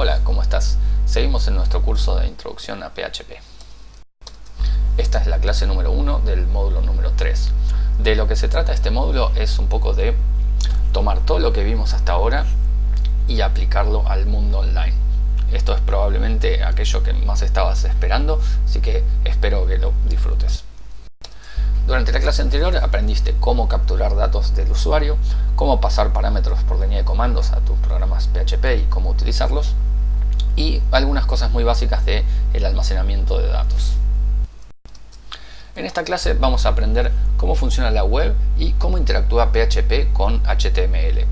Hola, ¿cómo estás? Seguimos en nuestro curso de Introducción a PHP. Esta es la clase número 1 del módulo número 3. De lo que se trata este módulo es un poco de tomar todo lo que vimos hasta ahora y aplicarlo al mundo online. Esto es probablemente aquello que más estabas esperando, así que espero que lo disfrutes. Durante la clase anterior aprendiste cómo capturar datos del usuario, cómo pasar parámetros por línea de comandos a tus programas PHP y cómo utilizarlos, y algunas cosas muy básicas de el almacenamiento de datos. En esta clase vamos a aprender cómo funciona la web y cómo interactúa PHP con HTML.